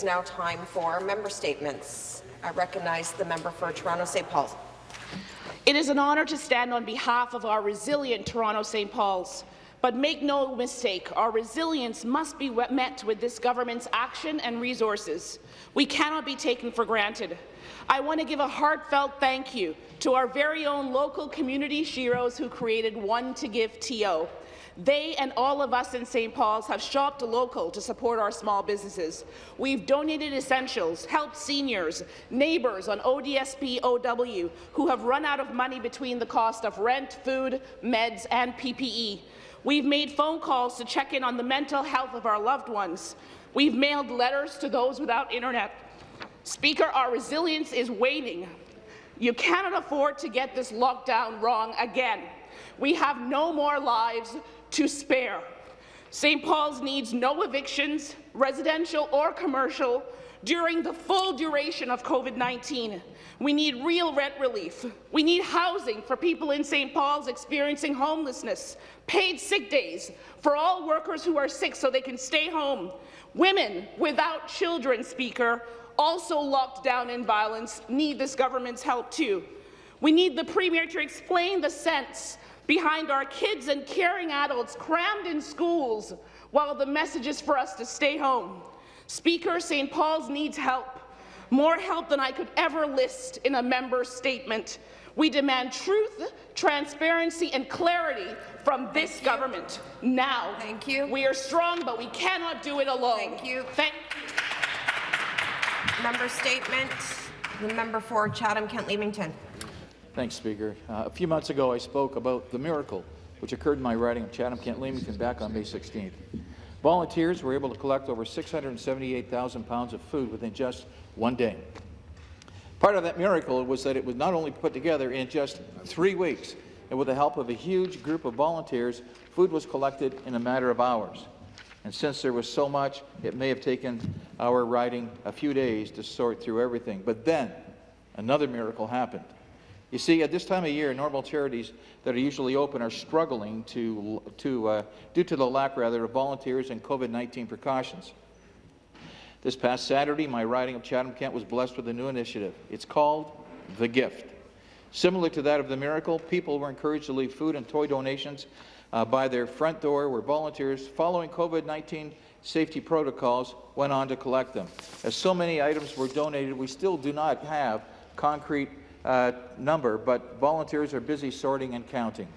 It's now time for member statements. I recognize the member for Toronto St. Paul's. It is an honour to stand on behalf of our resilient Toronto St. Paul's. But make no mistake, our resilience must be met with this government's action and resources. We cannot be taken for granted. I want to give a heartfelt thank you to our very own local community sheroes who created One to Give TO. They and all of us in St. Paul's have shopped local to support our small businesses. We've donated essentials, helped seniors, neighbours on ODSP OW who have run out of money between the cost of rent, food, meds and PPE. We've made phone calls to check in on the mental health of our loved ones. We've mailed letters to those without internet. Speaker, our resilience is waning. You cannot afford to get this lockdown wrong again. We have no more lives to spare. St. Paul's needs no evictions, residential or commercial, during the full duration of COVID-19. We need real rent relief. We need housing for people in St. Paul's experiencing homelessness, paid sick days for all workers who are sick so they can stay home. Women without children, Speaker, also locked down in violence, need this government's help too. We need the Premier to explain the sense behind our kids and caring adults crammed in schools while the message is for us to stay home. Speaker, St. Paul's needs help, more help than I could ever list in a member statement. We demand truth, transparency and clarity from this Thank government you. now. Thank you. We are strong, but we cannot do it alone. Thank you. Thank you. Member statement. The member for Chatham-Kent-Leamington. Thanks, Speaker. Uh, a few months ago, I spoke about the miracle which occurred in my riding of Chatham-Kent-Leamington back on May 16th. Volunteers were able to collect over 678,000 pounds of food within just one day. Part of that miracle was that it was not only put together in just three weeks, and with the help of a huge group of volunteers, food was collected in a matter of hours. And since there was so much, it may have taken our riding a few days to sort through everything. But then, another miracle happened. You see, at this time of year, normal charities that are usually open are struggling to, to, uh, due to the lack, rather, of volunteers and COVID-19 precautions. This past Saturday, my riding of Chatham-Kent was blessed with a new initiative. It's called The Gift. Similar to that of the miracle, people were encouraged to leave food and toy donations uh, by their front door where volunteers, following COVID-19 safety protocols, went on to collect them. As so many items were donated, we still do not have concrete uh, number, but volunteers are busy sorting and counting.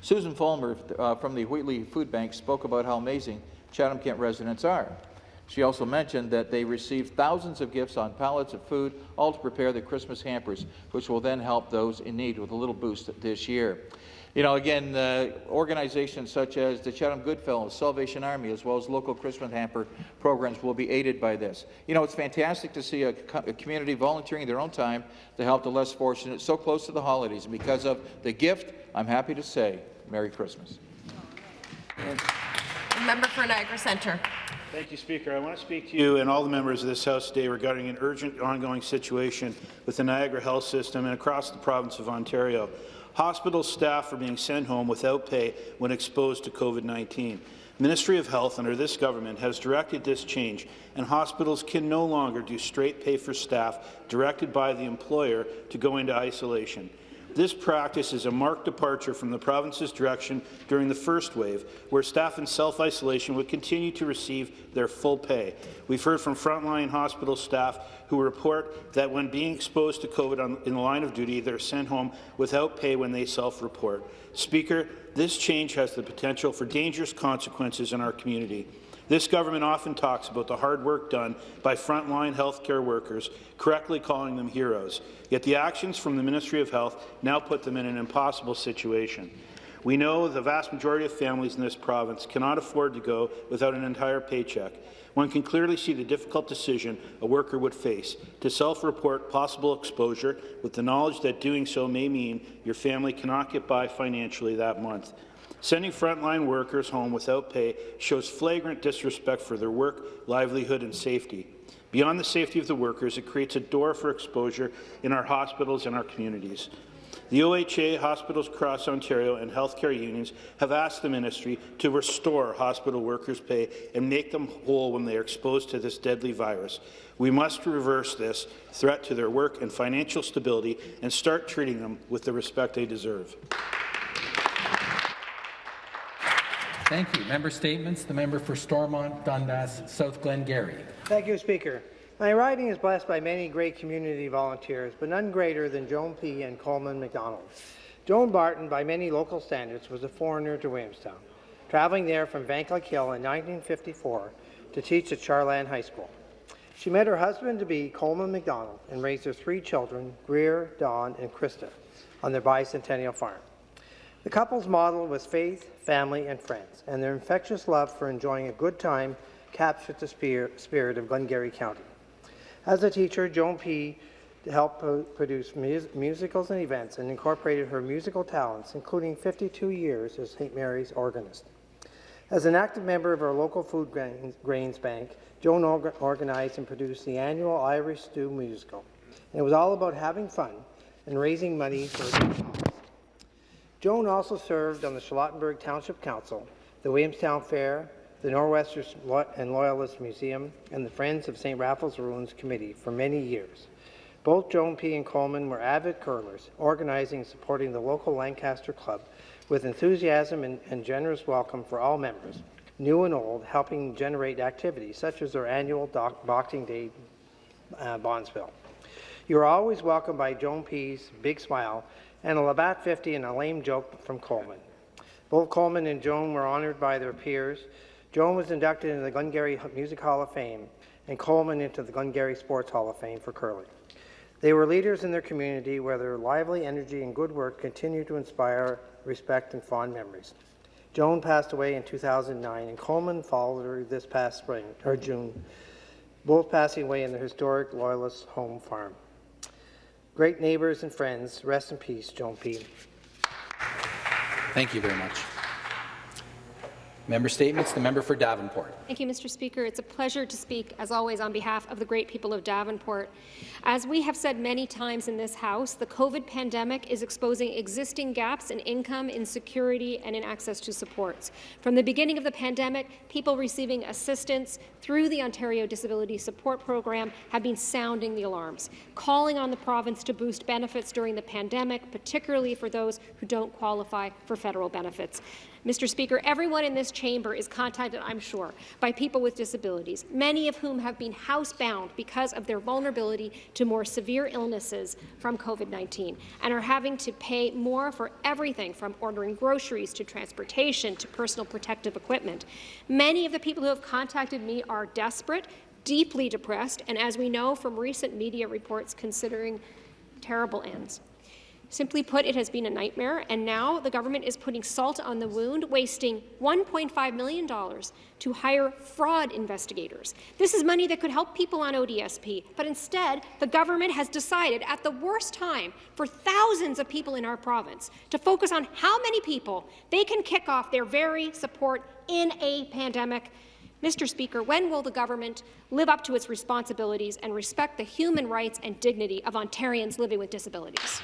Susan Fulmer uh, from the Wheatley Food Bank spoke about how amazing Chatham-Kent residents are. She also mentioned that they received thousands of gifts on pallets of food, all to prepare the Christmas hampers, which will then help those in need with a little boost this year. You know, again, uh, organizations such as the Chatham Goodfellows, Salvation Army, as well as local Christmas hamper programs will be aided by this. You know, it's fantastic to see a, co a community volunteering their own time to help the less fortunate so close to the holidays. And because of the gift, I'm happy to say Merry Christmas. Member for Niagara Centre. Thank you, Speaker. I want to speak to you and all the members of this House today regarding an urgent ongoing situation with the Niagara Health System and across the province of Ontario. Hospital staff are being sent home without pay when exposed to COVID-19. Ministry of Health under this government has directed this change, and hospitals can no longer do straight pay for staff directed by the employer to go into isolation. This practice is a marked departure from the province's direction during the first wave, where staff in self-isolation would continue to receive their full pay. We've heard from frontline hospital staff who report that when being exposed to COVID on, in the line of duty, they're sent home without pay when they self-report. Speaker, this change has the potential for dangerous consequences in our community. This government often talks about the hard work done by frontline healthcare workers, correctly calling them heroes. Yet the actions from the Ministry of Health now put them in an impossible situation. We know the vast majority of families in this province cannot afford to go without an entire paycheck. One can clearly see the difficult decision a worker would face to self-report possible exposure with the knowledge that doing so may mean your family cannot get by financially that month. Sending frontline workers home without pay shows flagrant disrespect for their work, livelihood and safety. Beyond the safety of the workers, it creates a door for exposure in our hospitals and our communities. The OHA, Hospitals Across Ontario and healthcare unions have asked the ministry to restore hospital workers' pay and make them whole when they are exposed to this deadly virus. We must reverse this threat to their work and financial stability and start treating them with the respect they deserve. Thank you. Member statements. The member for Stormont, Dundas, South Glengarry. Thank you, Speaker. My riding is blessed by many great community volunteers, but none greater than Joan P. and Coleman McDonald. Joan Barton, by many local standards, was a foreigner to Williamstown, traveling there from Vankleek-Hill in 1954 to teach at Char-Lan High School. She met her husband-to-be, Coleman McDonald, and raised their three children, Greer, Dawn, and Krista, on their bicentennial farm. The couple's model was faith, family, and friends, and their infectious love for enjoying a good time captured the spirit of Glengarry County. As a teacher, Joan P. helped produce mus musicals and events and incorporated her musical talents, including 52 years as St. Mary's organist. As an active member of our local food grains, bank, Joan orga organized and produced the annual Irish Stew musical. And it was all about having fun and raising money for good cause. Joan also served on the Charlottenburg Township Council, the Williamstown Fair, the Nor'Westers and Loyalist Museum, and the Friends of St. Raphael's Ruins Committee for many years. Both Joan P. and Coleman were avid curlers, organizing and supporting the local Lancaster Club with enthusiasm and, and generous welcome for all members, new and old, helping generate activities such as their annual Boxing Day uh, Bonspiel. You are always welcomed by Joan P.'s big smile and a Labatt 50 and a lame joke from Coleman. Both Coleman and Joan were honoured by their peers Joan was inducted into the Glengarry Music Hall of Fame and Coleman into the Glengarry Sports Hall of Fame for curling. They were leaders in their community where their lively energy and good work continue to inspire respect and fond memories. Joan passed away in 2009 and Coleman followed her this past spring, or June, both passing away in the historic Loyalist home farm. Great neighbours and friends, rest in peace, Joan P. Thank you very much. Member Statements. The member for Davenport. Thank you, Mr. Speaker. It's a pleasure to speak, as always, on behalf of the great people of Davenport. As we have said many times in this House, the COVID pandemic is exposing existing gaps in income, insecurity, and in access to supports. From the beginning of the pandemic, people receiving assistance through the Ontario Disability Support Program have been sounding the alarms, calling on the province to boost benefits during the pandemic, particularly for those who don't qualify for federal benefits. Mr. Speaker, everyone in this chamber is contacted, I'm sure, by people with disabilities, many of whom have been housebound because of their vulnerability to more severe illnesses from COVID-19 and are having to pay more for everything from ordering groceries to transportation to personal protective equipment. Many of the people who have contacted me are desperate, deeply depressed, and as we know from recent media reports, considering terrible ends. Simply put, it has been a nightmare, and now the government is putting salt on the wound, wasting $1.5 million to hire fraud investigators. This is money that could help people on ODSP, but instead, the government has decided at the worst time for thousands of people in our province to focus on how many people they can kick off their very support in a pandemic Mr. Speaker, when will the government live up to its responsibilities and respect the human rights and dignity of Ontarians living with disabilities?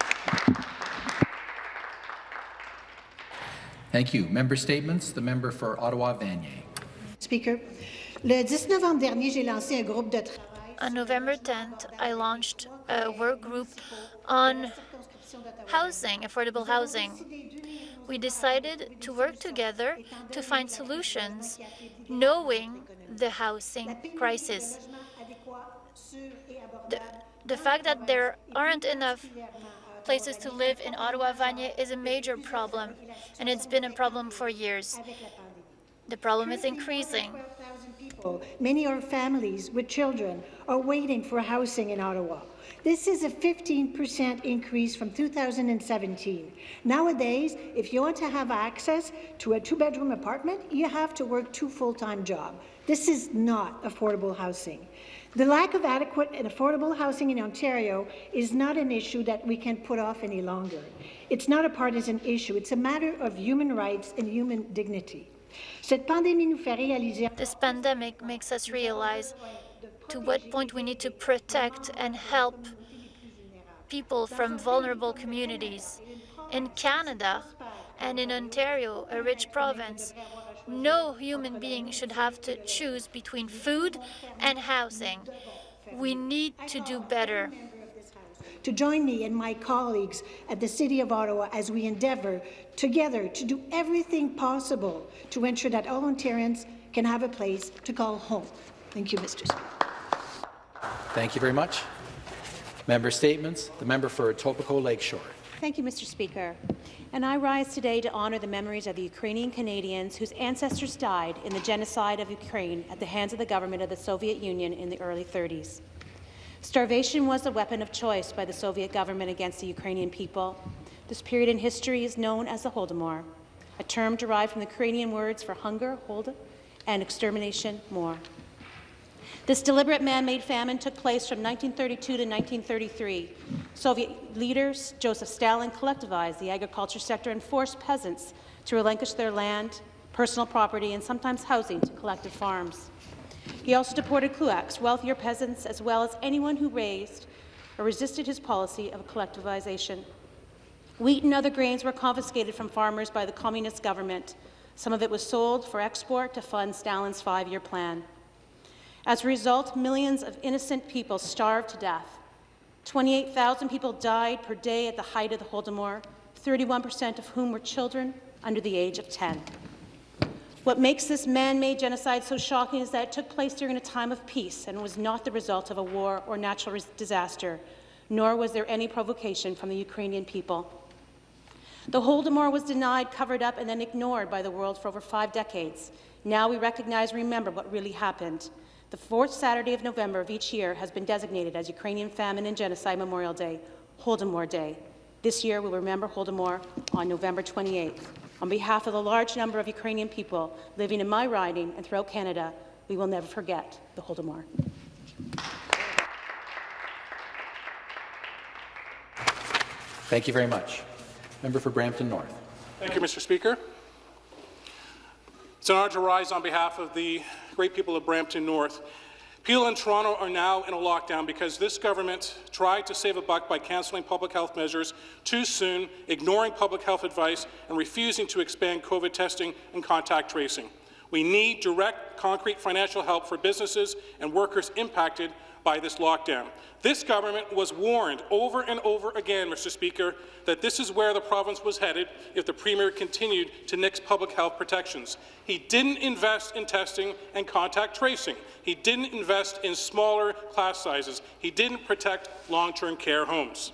Thank you. Member statements. The member for Ottawa-Vanier. Speaker, le 10 novembre dernier, j'ai lancé un groupe de travail. On November 10th, I launched a work group on housing, affordable housing. We decided to work together to find solutions, knowing the housing crisis. The, the fact that there aren't enough places to live in Ottawa-Vanier is a major problem, and it's been a problem for years. The problem is increasing. Many are families with children are waiting for housing in Ottawa. This is a 15% increase from 2017. Nowadays, if you want to have access to a two-bedroom apartment, you have to work two full-time jobs. This is not affordable housing. The lack of adequate and affordable housing in Ontario is not an issue that we can put off any longer. It's not a partisan issue. It's a matter of human rights and human dignity. This pandemic makes us realize to what point we need to protect and help people from vulnerable communities. In Canada and in Ontario, a rich province, no human being should have to choose between food and housing. We need to do better. To join me and my colleagues at the City of Ottawa as we endeavour together to do everything possible to ensure that all Ontarians can have a place to call home. Thank you, Mr. Speaker. Thank you very much. Member statements. The member for Etobicoke Lakeshore. Thank you, Mr. Speaker. And I rise today to honour the memories of the Ukrainian Canadians whose ancestors died in the genocide of Ukraine at the hands of the government of the Soviet Union in the early 30s. Starvation was the weapon of choice by the Soviet government against the Ukrainian people. This period in history is known as the Holodomor, a term derived from the Ukrainian words for hunger, holod, and extermination, more. This deliberate man-made famine took place from 1932 to 1933. Soviet leaders, Joseph Stalin, collectivized the agriculture sector and forced peasants to relinquish their land, personal property, and sometimes housing to collective farms. He also deported kulaks, wealthier peasants, as well as anyone who raised or resisted his policy of collectivization. Wheat and other grains were confiscated from farmers by the communist government. Some of it was sold for export to fund Stalin's five-year plan. As a result, millions of innocent people starved to death. 28,000 people died per day at the height of the Holodomor, 31% of whom were children under the age of 10. What makes this man-made genocide so shocking is that it took place during a time of peace and was not the result of a war or natural disaster, nor was there any provocation from the Ukrainian people. The Holodomor was denied, covered up, and then ignored by the world for over five decades. Now we recognize and remember what really happened. The fourth Saturday of November of each year has been designated as Ukrainian Famine and Genocide Memorial Day, Holodomor Day. This year we'll remember Holodomor on November 28th. On behalf of the large number of Ukrainian people living in my riding and throughout Canada, we will never forget the Holodomor. Thank you very much. Member for Brampton North. Thank you, Mr. Speaker. It's an honor to rise on behalf of the great people of Brampton North. Peel and Toronto are now in a lockdown because this government tried to save a buck by cancelling public health measures too soon, ignoring public health advice, and refusing to expand COVID testing and contact tracing. We need direct, concrete financial help for businesses and workers impacted by this lockdown. This government was warned over and over again, Mr. Speaker, that this is where the province was headed if the Premier continued to nix public health protections. He didn't invest in testing and contact tracing. He didn't invest in smaller class sizes. He didn't protect long-term care homes.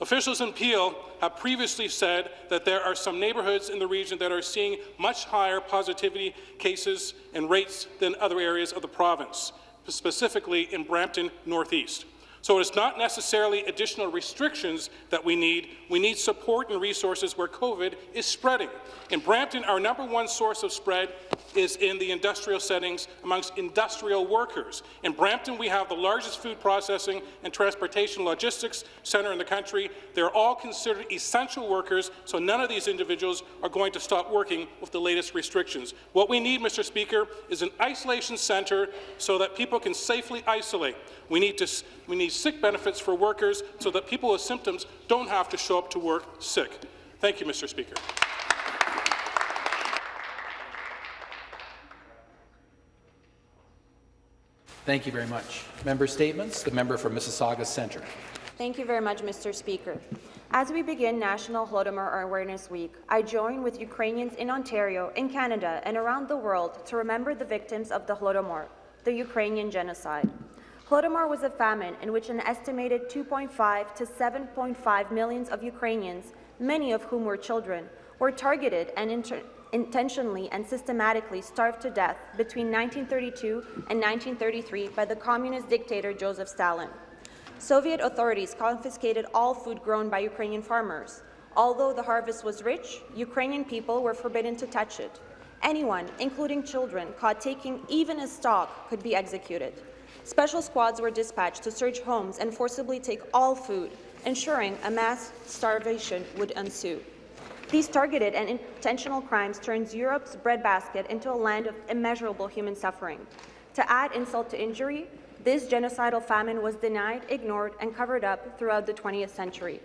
Officials in Peel have previously said that there are some neighbourhoods in the region that are seeing much higher positivity cases and rates than other areas of the province specifically in Brampton Northeast. So it's not necessarily additional restrictions that we need. We need support and resources where COVID is spreading. In Brampton, our number one source of spread is in the industrial settings amongst industrial workers. In Brampton, we have the largest food processing and transportation logistics centre in the country. They're all considered essential workers, so none of these individuals are going to stop working with the latest restrictions. What we need, Mr. Speaker, is an isolation centre so that people can safely isolate. We need, to, we need sick benefits for workers so that people with symptoms don't have to show up to work sick. Thank you, Mr. Speaker. Thank you very much. Member statements. The member for Mississauga Centre. Thank you very much, Mr. Speaker. As we begin National Holodomor Awareness Week, I join with Ukrainians in Ontario, in Canada, and around the world to remember the victims of the Holodomor, the Ukrainian genocide. Holodomor was a famine in which an estimated 2.5 to 7.5 millions of Ukrainians, many of whom were children, were targeted and intentionally and systematically starved to death between 1932 and 1933 by the communist dictator Joseph Stalin. Soviet authorities confiscated all food grown by Ukrainian farmers. Although the harvest was rich, Ukrainian people were forbidden to touch it. Anyone, including children, caught taking even a stalk could be executed. Special squads were dispatched to search homes and forcibly take all food, ensuring a mass starvation would ensue. These targeted and intentional crimes turns Europe's breadbasket into a land of immeasurable human suffering. To add insult to injury, this genocidal famine was denied, ignored, and covered up throughout the 20th century.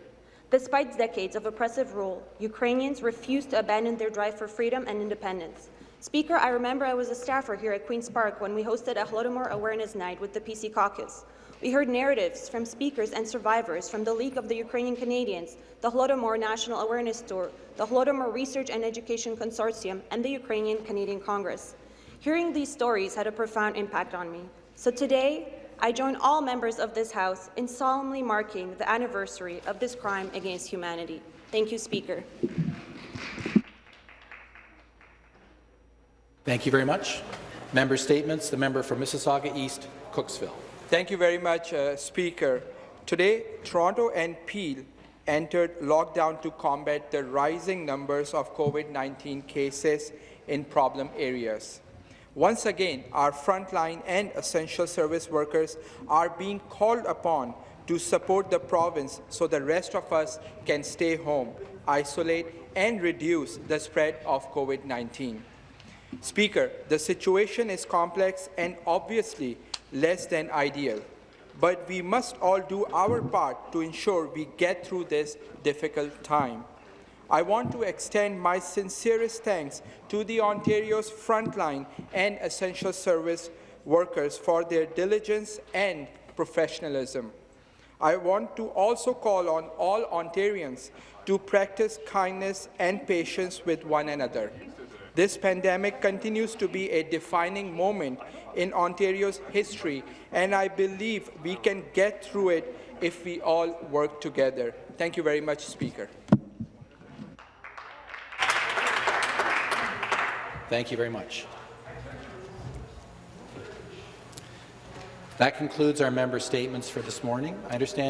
Despite decades of oppressive rule, Ukrainians refused to abandon their drive for freedom and independence. Speaker, I remember I was a staffer here at Queen's Park when we hosted a Holodomor Awareness Night with the PC Caucus. We heard narratives from speakers and survivors from the League of the Ukrainian Canadians, the Holodomor National Awareness Tour, the Holodomor Research and Education Consortium, and the Ukrainian Canadian Congress. Hearing these stories had a profound impact on me. So today, I join all members of this House in solemnly marking the anniversary of this crime against humanity. Thank you, Speaker. Thank you very much. Member statements. The member for Mississauga East, Cooksville. Thank you very much, uh, Speaker. Today, Toronto and Peel entered lockdown to combat the rising numbers of COVID-19 cases in problem areas. Once again, our frontline and essential service workers are being called upon to support the province so the rest of us can stay home, isolate, and reduce the spread of COVID-19. Speaker, the situation is complex and obviously less than ideal, but we must all do our part to ensure we get through this difficult time. I want to extend my sincerest thanks to the Ontario's frontline and essential service workers for their diligence and professionalism. I want to also call on all Ontarians to practice kindness and patience with one another. This pandemic continues to be a defining moment in Ontario's history, and I believe we can get through it if we all work together. Thank you very much, Speaker. Thank you very much. That concludes our member statements for this morning. I understand